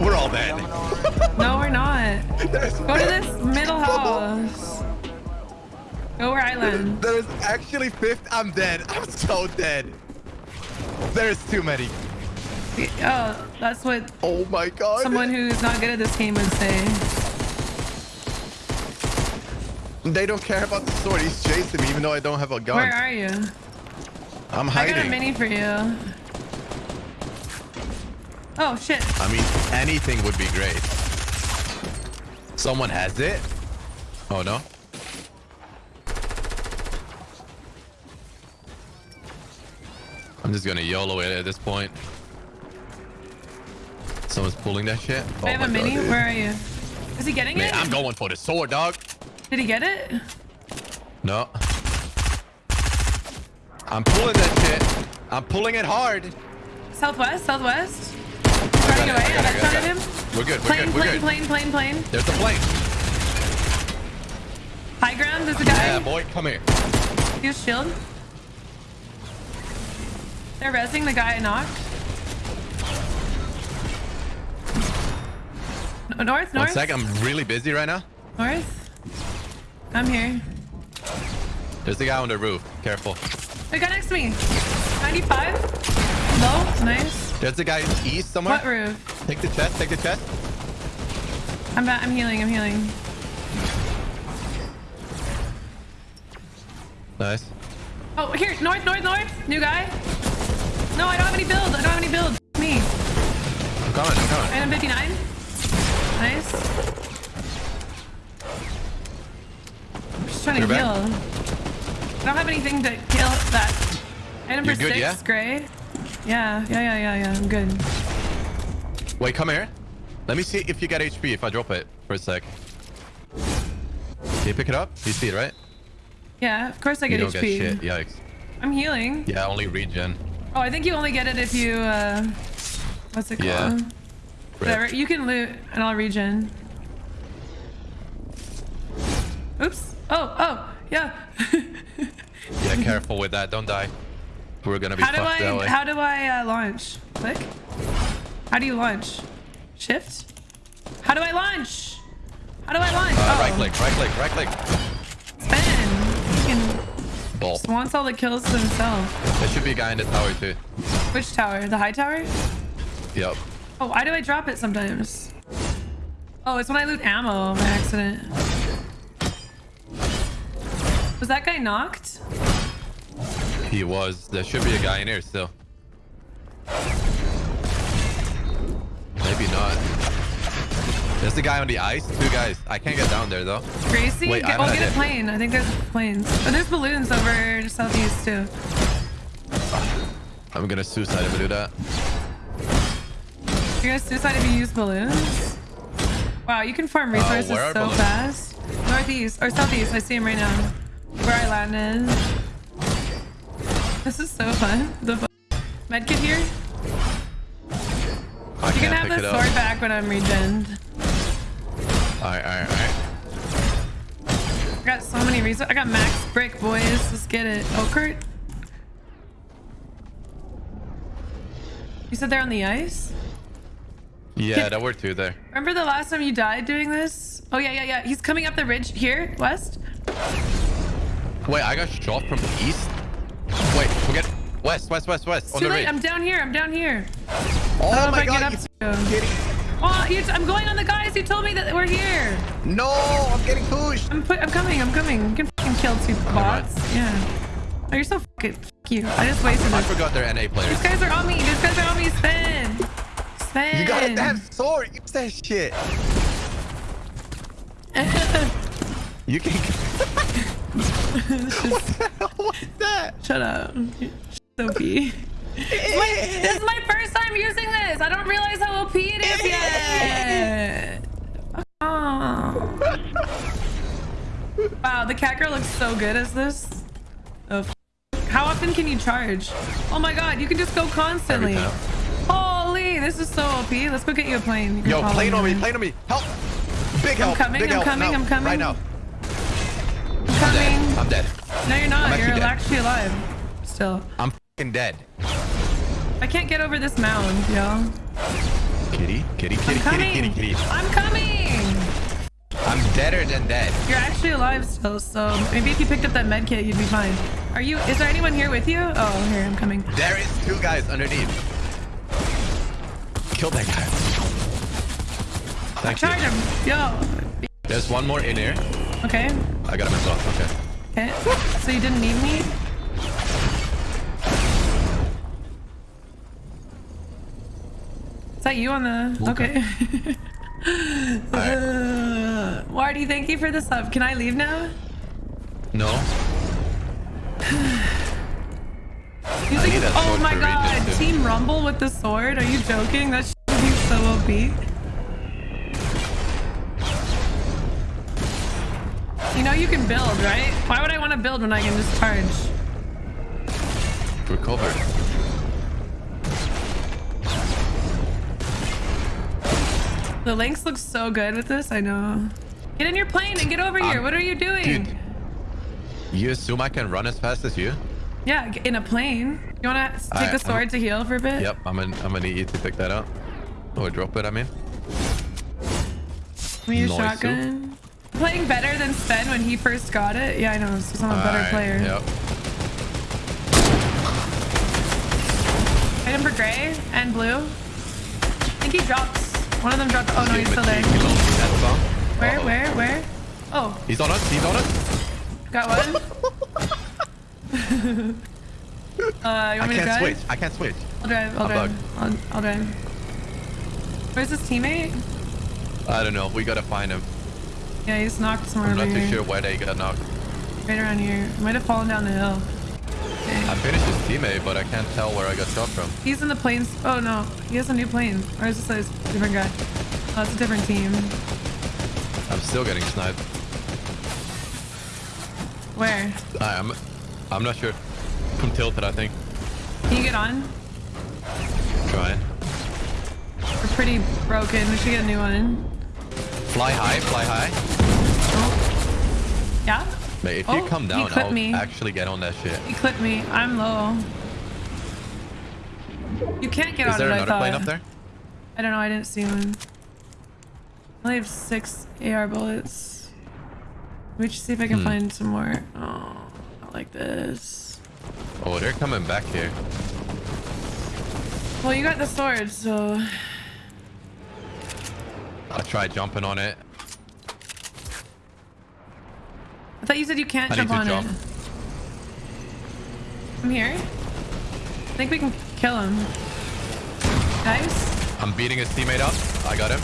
We're all dead. No, we're not. Go to this middle house. Go where I land. There's actually fifth. I'm dead. I'm so dead. There's too many. Oh, that's what Oh my god. someone who's not good at this game would say. They don't care about the sword. He's chasing me even though I don't have a gun. Where are you? I'm hiding. I got a mini for you. Oh shit. I mean, anything would be great. Someone has it? Oh, no? I'm just gonna YOLO it at this point. Someone's pulling that shit. Oh I have my a mini. God. Where are you? Is he getting Man, it? I'm going for the sword, dog. Did he get it? No. I'm pulling that shit. I'm pulling it hard. Southwest, southwest. He's running away. I got I it, I got got shot at him. We're good. We're Plane, good. We're plane, good. plane, plane, plane. There's the plane. High ground. There's a guy. Yeah, boy, come here. Use shield. They're resing the guy I knocked. North, North, One sec. I'm really busy right now. north. I'm here. There's the guy on the roof. Careful. The guy next to me. 95. Low. Nice. There's the guy east somewhere. What roof? Take the chest. Take the chest. I'm back. I'm healing. I'm healing. Nice. Oh, here. North, north, north. New guy. No, I don't have any build. I don't have any build. Me. I'm coming. I'm coming. Item 59. Nice. I'm trying to You're heal. back? I don't have anything to kill that. Item for good, six, yeah? gray. Yeah, yeah, yeah, yeah, yeah. I'm good. Wait, come here. Let me see if you get HP if I drop it for a sec. Can you pick it up? You see it, right? Yeah, of course I You get don't HP. get shit. Yikes. I'm healing. Yeah, only regen. Oh, I think you only get it if you, uh, what's it called? Yeah. Whatever. You can loot and I'll regen. Oops. Oh, oh, yeah. Yeah, careful with that. Don't die. We're gonna be how do that I, way. how do I uh, launch? Click. How do you launch? Shift? How do I launch? How do I launch? Uh, oh, Right click, right click, right click. Spin. He can, Ball. just wants all the kills to himself. There should be a guy in the tower too. Which tower? The high tower? Yep. Oh, why do I drop it sometimes? Oh, it's when I loot ammo by accident. Was that guy knocked? He was. There should be a guy in here still. Maybe not. There's the guy on the ice. Two guys. I can't get down there though. Gracie? Wait, get, oh, get a plane. I think there's planes. Oh, there's balloons over southeast too. I'm gonna suicide if I do that. You're gonna suicide if you use balloons? Wow, you can farm resources Uh, so balloons? fast. Northeast or southeast. I see him right now. Where I landed. This is so fun. The medkit here. I You can have the sword up. back when I'm regened. Alright, alright, alright. I got so many resources. I got max brick, boys. Let's get it. Oh, Kurt. You said they're on the ice? Yeah, there were two there. Remember the last time you died doing this? Oh, yeah, yeah, yeah. He's coming up the ridge here, west. Wait, I got shot from the east. Wait, forget. West, west, west, west. on Too late. ridge. I'm down here. I'm down here. oh I my I god, get you up to. Oh, you, I'm going on the guys who told me that we're here. No, I'm getting pushed. I'm. I'm coming. I'm coming. You can fucking kill two bots. Yeah. Oh, you're so fucking. Fuck you. I just wasted I this. forgot they're NA players. These guys are on me. These guys are on me. Spin. Spin. You got a damn sword. Use that shit. You can. what the hell was that? Shut up. Sophie. This is my first time using this. I don't realize how OP it is yet. Oh. Wow, the cat girl looks so good as this. Oh, how often can you charge? Oh my god, you can just go constantly. Holy, this is so OP. Let's go get you a plane. You Yo, plane on me, plane on me. Help. Big help. I'm coming, Big I'm help. coming, now. I'm coming. Right now. I'm coming. I'm dead. No, you're not. I'm You're actually actually alive. Still. I'm fucking dead. I can't get over this mound, yo. Kitty, kitty, kitty, kitty, kitty, kitty. I'm coming. I'm deader than dead. You're actually alive still, so maybe if you picked up that med kit, you'd be fine. Are you? Is there anyone here with you? Oh, here I'm coming. There is two guys underneath. Kill that guy. Thank Charge you. him, yo. There's one more in here. Okay. I got him as well. Okay. Okay. So you didn't need me? Is that you on the? Okay. Uh, Wardy, thank you for the sub. Can I leave now? No. That oh my god, Team Rumble with the sword? Are you joking? That shit would be so OP. You know you can build, right? Why would I want to build when I can just charge? Recover. The Lynx looks so good with this, I know. Get in your plane and get over here. Um, What are you doing? Dude. You assume I can run as fast as you? Yeah, in a plane. You want to take Alright, the sword to heal for a bit? Yep, I'm gonna, I'm gonna need you to pick that up. Or drop it, I mean. Give me your Nice. shotgun. Playing better than Sven when he first got it. Yeah, I know. Because I'm a better Alright, player. Yep. Item for gray and blue. I think he drops. One of them dropped. Oh no, he's still there. He lost me that song. Where? Where? Where? Oh, He's on us, he's on us. got one. uh, you want I can't switch, I can't switch. I'll drive. I'll I'm drive. I'll, I'll drive. Where's his teammate? I don't know, we gotta find him. Yeah, he's knocked somewhere I'm not too here. sure where they got knocked. Right around here. Might have fallen down the hill. Okay. I finished his teammate, but I can't tell where I got shot from. He's in the planes. Oh no, he has a new plane. Or is this a different guy? Oh, it's a different team. I'm still getting sniped. Where? I, I'm, I'm not sure. I'm tilted, I think. Can you get on? Trying. We're pretty broken. We should get a new one. Fly high, fly high. Yeah? Mate, if Oh, you come down, I'll me. actually get on that shit. You clipped me. I'm low. You can't get Is on there it, I another thought. plane up there? I don't know. I didn't see one. I only have six AR bullets. Let me just see if I can Hmm. find some more. Oh, not like this. Oh, they're coming back here. Well, you got the sword, so... I tried jumping on it. I thought you said you can't I need jump to on jump. it. I'm here. I think we can kill him. Nice. I'm beating his teammate up. I got him.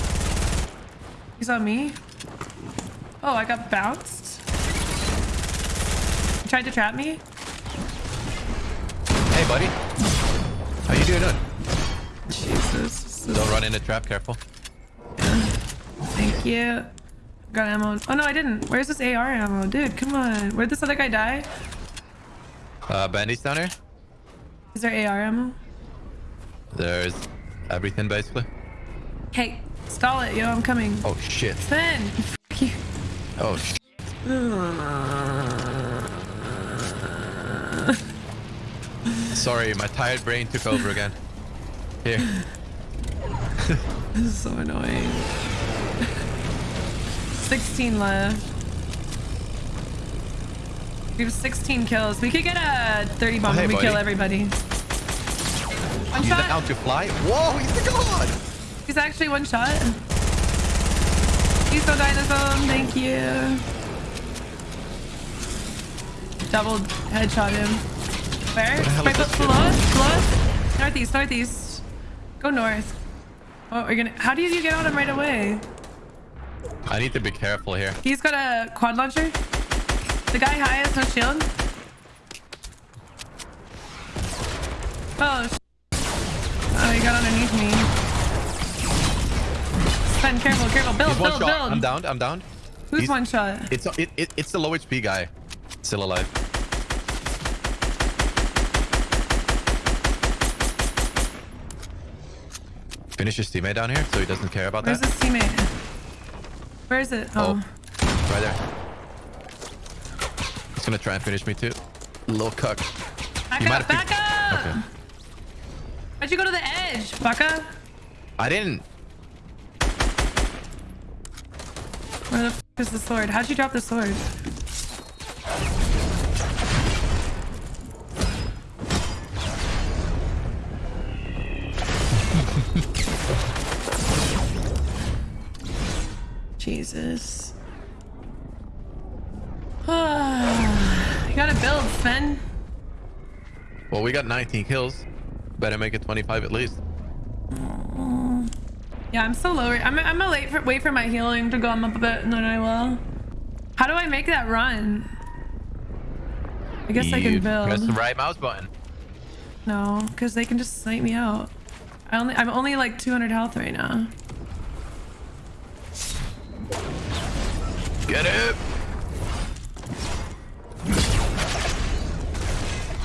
He's on me. Oh, I got bounced. You tried to trap me? Hey, buddy. How you doing? Jesus. Don't run in the trap. Careful. Thank you. Got ammo. Oh no, I didn't. Where's this AR ammo? Dude, come on. Where'd this other guy die? Uh, bandits down here. Is there AR ammo? There's everything basically. Hey, stall it, yo. I'm coming. Oh shit. Sven! Fuck you. Oh sh. Sorry, my tired brain took over again. Here. This is so annoying. 16 left. We have 16 kills. We could get a 30 bomb Oh, hey, we buddy. kill everybody. One Use shot. out to fly. Whoa, he's god. He's actually one shot. He's so dinosaur. Thank you. Double headshot him. Where? Right below us? Below us? Northeast, northeast. Go north. Oh, we're gonna. How do you get on him right away? I need to be careful here. He's got a quad launcher. The guy high has no shield. Oh, oh, he got underneath me. Sven, careful, careful. Build, build, shot. build. I'm downed. I'm downed. Who's He's- one shot? It's it, it, it's the low HP guy. Still alive. Finish his teammate down here so he doesn't care about Where's that. his teammate? Where is it? Oh. Oh. Right there. He's gonna try and finish me too. Little cuck. Back You might up, have back up! Okay. Why'd you go to the edge, fucker? I didn't. Where the f is the sword? How'd you drop the sword? Jesus. you gotta build, Sven. Well, we got 19 kills. Better make it 25 at least. Mm. Yeah, I'm so low. I'm, I'm gonna wait for, wait for my healing to go up a bit and then I will. How do I make that run? I guess I You can Press the right mouse button. No, because they can just snipe me out. I only I'm only like 200 health right now. Get it.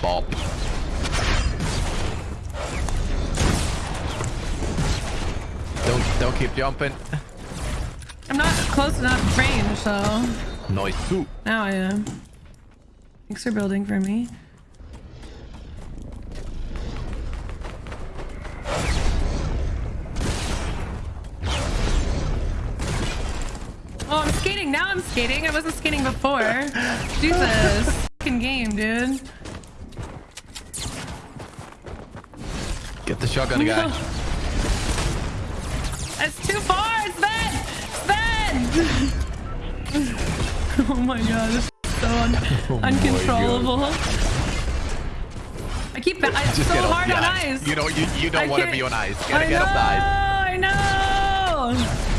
Bop. Don't don't keep jumping. I'm not close enough range, so Nice too. now I am. Thanks for building for me. Skating. Now I'm skating. I wasn't skating before. Jesus. Fucking game, dude. Get the shotgun guy. It's too far. Sven! Sven! oh my god. This is so un Oh uncontrollable. I keep it's Just so hard on ice. ice. You know you you don't want to be on ice. You gotta I get know, off the ice. I know.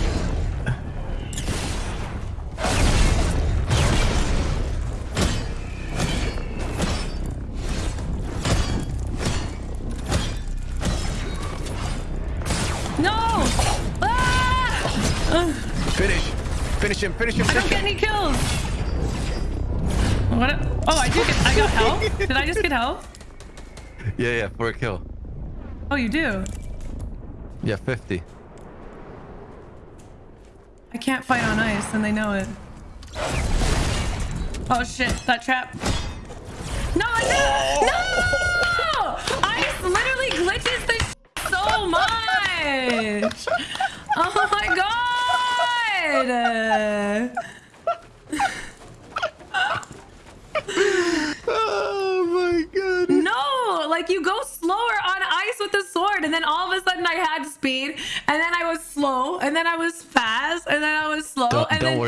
No! Ah! Finish. Finish him. Finish him. I don't get any kills. What? a- Oh, I do get. I got health. Did I just get health? Yeah, yeah, for a kill. Oh, you do. Yeah, 50. I can't fight on ice, and they know it. Oh shit! That trap.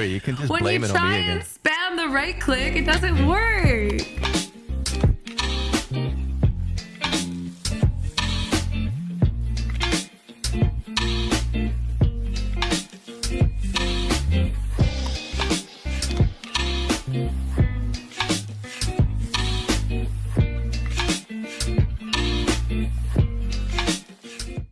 You can just when blame you it on me try and spam the right click, it doesn't work.